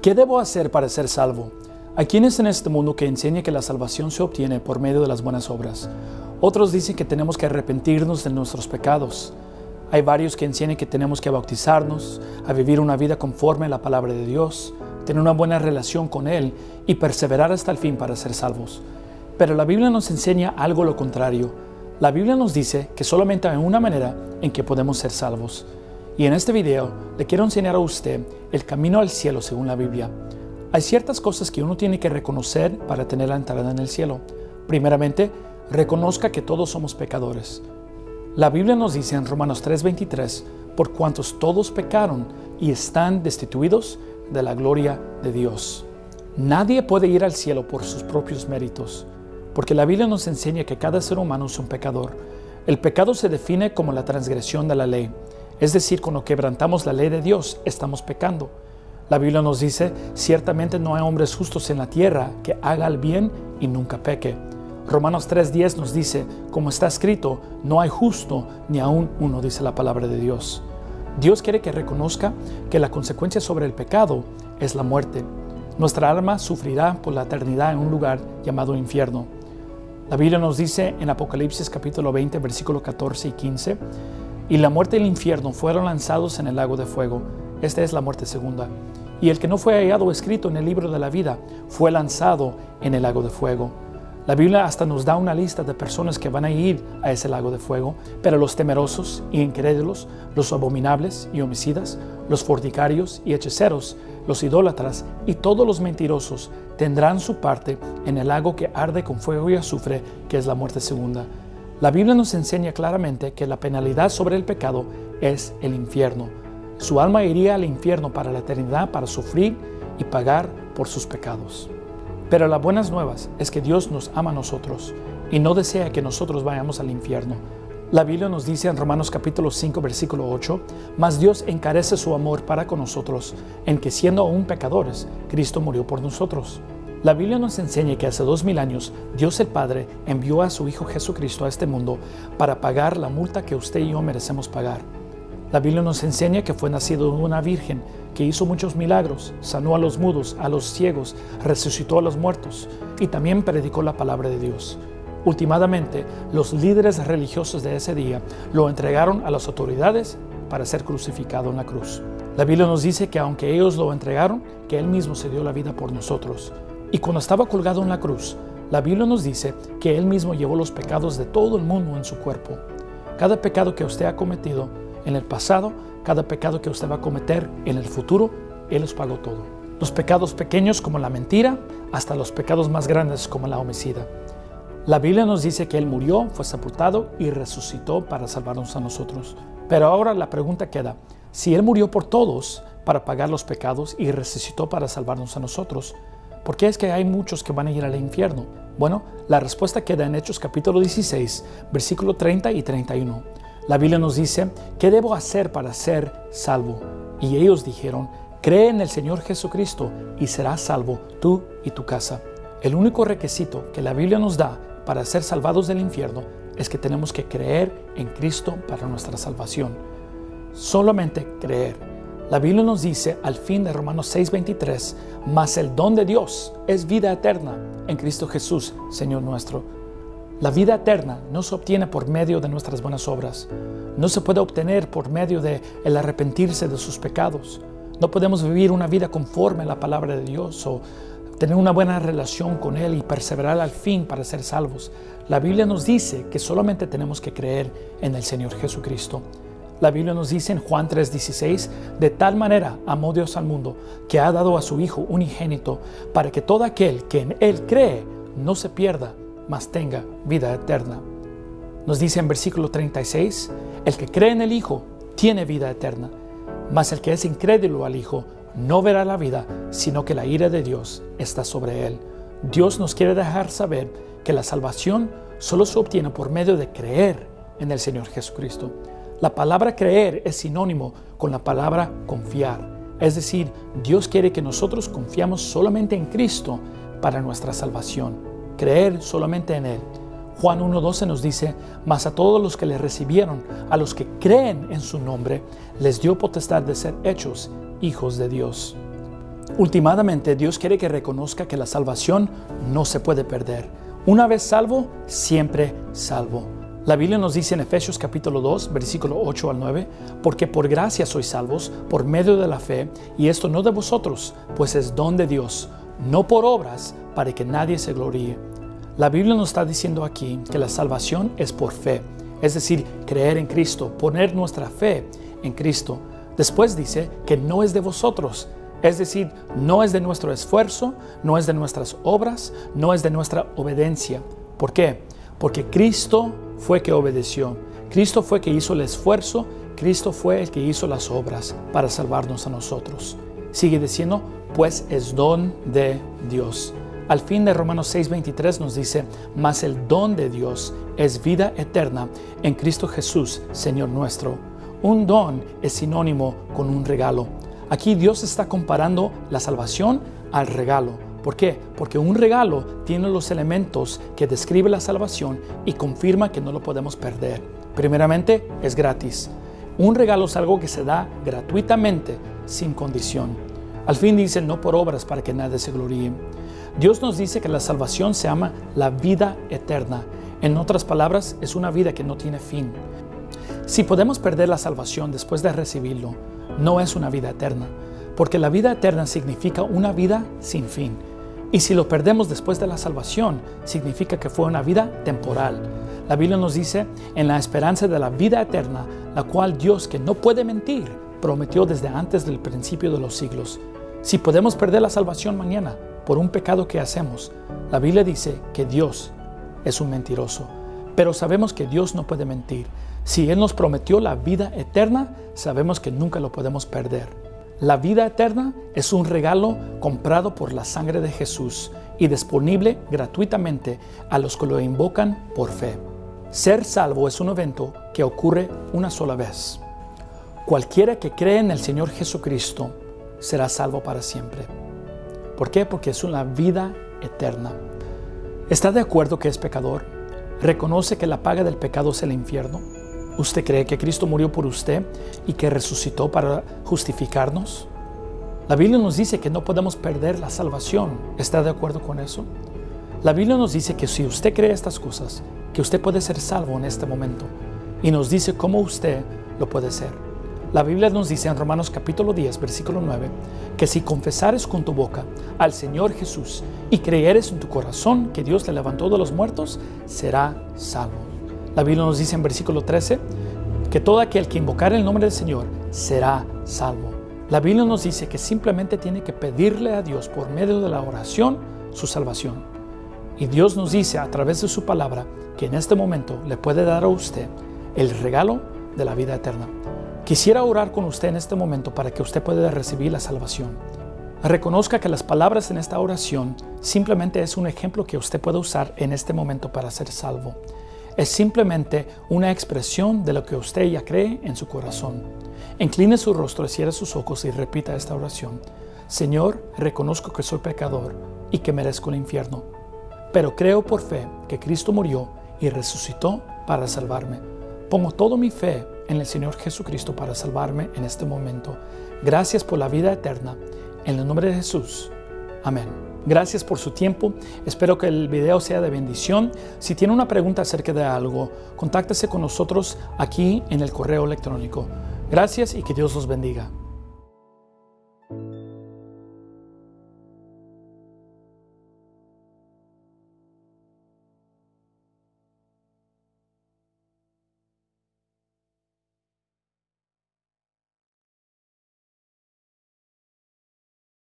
¿Qué debo hacer para ser salvo? Hay quienes en este mundo que enseñan que la salvación se obtiene por medio de las buenas obras. Otros dicen que tenemos que arrepentirnos de nuestros pecados. Hay varios que enseñan que tenemos que bautizarnos, a vivir una vida conforme a la palabra de Dios, tener una buena relación con Él y perseverar hasta el fin para ser salvos. Pero la Biblia nos enseña algo lo contrario. La Biblia nos dice que solamente hay una manera en que podemos ser salvos. Y en este video le quiero enseñar a usted el camino al cielo según la Biblia. Hay ciertas cosas que uno tiene que reconocer para tener la entrada en el cielo. Primeramente, reconozca que todos somos pecadores. La Biblia nos dice en Romanos 3:23, por cuantos todos pecaron y están destituidos de la gloria de Dios. Nadie puede ir al cielo por sus propios méritos, porque la Biblia nos enseña que cada ser humano es un pecador. El pecado se define como la transgresión de la ley. Es decir, cuando quebrantamos la ley de Dios, estamos pecando. La Biblia nos dice, ciertamente no hay hombres justos en la tierra que haga el bien y nunca peque. Romanos 3.10 nos dice, como está escrito, no hay justo ni aún uno, dice la palabra de Dios. Dios quiere que reconozca que la consecuencia sobre el pecado es la muerte. Nuestra alma sufrirá por la eternidad en un lugar llamado infierno. La Biblia nos dice en Apocalipsis capítulo 20, versículo 14 y 15, y la muerte y el infierno fueron lanzados en el lago de fuego. Esta es la muerte segunda. Y el que no fue hallado escrito en el libro de la vida fue lanzado en el lago de fuego. La Biblia hasta nos da una lista de personas que van a ir a ese lago de fuego, pero los temerosos y incrédulos, los abominables y homicidas, los fornicarios y hechiceros, los idólatras y todos los mentirosos tendrán su parte en el lago que arde con fuego y azufre, que es la muerte segunda. La Biblia nos enseña claramente que la penalidad sobre el pecado es el infierno. Su alma iría al infierno para la eternidad para sufrir y pagar por sus pecados. Pero las buenas nuevas es que Dios nos ama a nosotros y no desea que nosotros vayamos al infierno. La Biblia nos dice en Romanos capítulo 5 versículo 8, mas Dios encarece su amor para con nosotros en que siendo aún pecadores, Cristo murió por nosotros. La Biblia nos enseña que hace dos mil años Dios el Padre envió a su Hijo Jesucristo a este mundo para pagar la multa que usted y yo merecemos pagar. La Biblia nos enseña que fue nacido de una virgen que hizo muchos milagros, sanó a los mudos, a los ciegos, resucitó a los muertos y también predicó la palabra de Dios. Últimamente, los líderes religiosos de ese día lo entregaron a las autoridades para ser crucificado en la cruz. La Biblia nos dice que aunque ellos lo entregaron, que Él mismo se dio la vida por nosotros. Y cuando estaba colgado en la cruz, la Biblia nos dice que Él mismo llevó los pecados de todo el mundo en su cuerpo. Cada pecado que usted ha cometido en el pasado, cada pecado que usted va a cometer en el futuro, Él los pagó todo. Los pecados pequeños como la mentira, hasta los pecados más grandes como la homicida. La Biblia nos dice que Él murió, fue sepultado y resucitó para salvarnos a nosotros. Pero ahora la pregunta queda, si Él murió por todos para pagar los pecados y resucitó para salvarnos a nosotros, ¿Por qué es que hay muchos que van a ir al infierno? Bueno, la respuesta queda en Hechos capítulo 16, versículo 30 y 31. La Biblia nos dice, ¿qué debo hacer para ser salvo? Y ellos dijeron, cree en el Señor Jesucristo y serás salvo tú y tu casa. El único requisito que la Biblia nos da para ser salvados del infierno es que tenemos que creer en Cristo para nuestra salvación. Solamente creer. La Biblia nos dice al fin de Romanos 6:23, mas el don de Dios es vida eterna en Cristo Jesús, Señor nuestro. La vida eterna no se obtiene por medio de nuestras buenas obras, no se puede obtener por medio de el arrepentirse de sus pecados. No podemos vivir una vida conforme a la palabra de Dios o tener una buena relación con Él y perseverar al fin para ser salvos. La Biblia nos dice que solamente tenemos que creer en el Señor Jesucristo. La Biblia nos dice en Juan 3:16, de tal manera amó Dios al mundo que ha dado a su Hijo unigénito para que todo aquel que en Él cree no se pierda, mas tenga vida eterna. Nos dice en versículo 36, el que cree en el Hijo tiene vida eterna, mas el que es incrédulo al Hijo no verá la vida, sino que la ira de Dios está sobre él. Dios nos quiere dejar saber que la salvación solo se obtiene por medio de creer en el Señor Jesucristo. La palabra creer es sinónimo con la palabra confiar. Es decir, Dios quiere que nosotros confiamos solamente en Cristo para nuestra salvación. Creer solamente en Él. Juan 1.12 nos dice, mas a todos los que le recibieron, a los que creen en su nombre, les dio potestad de ser hechos hijos de Dios. Últimamente, Dios quiere que reconozca que la salvación no se puede perder. Una vez salvo, siempre salvo. La Biblia nos dice en Efesios capítulo 2, versículo 8 al 9, porque por gracia sois salvos por medio de la fe, y esto no de vosotros, pues es don de Dios, no por obras, para que nadie se gloríe. La Biblia nos está diciendo aquí que la salvación es por fe, es decir, creer en Cristo, poner nuestra fe en Cristo. Después dice que no es de vosotros, es decir, no es de nuestro esfuerzo, no es de nuestras obras, no es de nuestra obediencia. ¿Por qué? Porque Cristo fue que obedeció. Cristo fue que hizo el esfuerzo, Cristo fue el que hizo las obras para salvarnos a nosotros. Sigue diciendo, pues es don de Dios. Al fin de Romanos 6:23 nos dice, mas el don de Dios es vida eterna en Cristo Jesús, Señor nuestro. Un don es sinónimo con un regalo. Aquí Dios está comparando la salvación al regalo. ¿Por qué? Porque un regalo tiene los elementos que describe la salvación y confirma que no lo podemos perder. Primeramente, es gratis. Un regalo es algo que se da gratuitamente, sin condición. Al fin dice, no por obras para que nadie se gloríe. Dios nos dice que la salvación se llama la vida eterna. En otras palabras, es una vida que no tiene fin. Si podemos perder la salvación después de recibirlo, no es una vida eterna, porque la vida eterna significa una vida sin fin. Y si lo perdemos después de la salvación, significa que fue una vida temporal. La Biblia nos dice, en la esperanza de la vida eterna, la cual Dios, que no puede mentir, prometió desde antes del principio de los siglos. Si podemos perder la salvación mañana por un pecado que hacemos, la Biblia dice que Dios es un mentiroso. Pero sabemos que Dios no puede mentir. Si Él nos prometió la vida eterna, sabemos que nunca lo podemos perder. La vida eterna es un regalo comprado por la sangre de Jesús y disponible gratuitamente a los que lo invocan por fe. Ser salvo es un evento que ocurre una sola vez. Cualquiera que cree en el Señor Jesucristo será salvo para siempre. ¿Por qué? Porque es una vida eterna. ¿Está de acuerdo que es pecador? ¿Reconoce que la paga del pecado es el infierno? ¿Usted cree que Cristo murió por usted y que resucitó para justificarnos? La Biblia nos dice que no podemos perder la salvación. ¿Está de acuerdo con eso? La Biblia nos dice que si usted cree estas cosas, que usted puede ser salvo en este momento. Y nos dice cómo usted lo puede ser. La Biblia nos dice en Romanos capítulo 10, versículo 9, que si confesares con tu boca al Señor Jesús y creyeres en tu corazón que Dios le levantó de los muertos, será salvo. La Biblia nos dice en versículo 13 que todo aquel que invocar el nombre del Señor será salvo. La Biblia nos dice que simplemente tiene que pedirle a Dios por medio de la oración su salvación. Y Dios nos dice a través de su palabra que en este momento le puede dar a usted el regalo de la vida eterna. Quisiera orar con usted en este momento para que usted pueda recibir la salvación. Reconozca que las palabras en esta oración simplemente es un ejemplo que usted puede usar en este momento para ser salvo es simplemente una expresión de lo que usted ya cree en su corazón. Incline su rostro, cierre sus ojos y repita esta oración. Señor, reconozco que soy pecador y que merezco el infierno, pero creo por fe que Cristo murió y resucitó para salvarme. Pongo toda mi fe en el Señor Jesucristo para salvarme en este momento. Gracias por la vida eterna. En el nombre de Jesús. Amén. Gracias por su tiempo. Espero que el video sea de bendición. Si tiene una pregunta acerca de algo, contáctese con nosotros aquí en el correo electrónico. Gracias y que Dios los bendiga.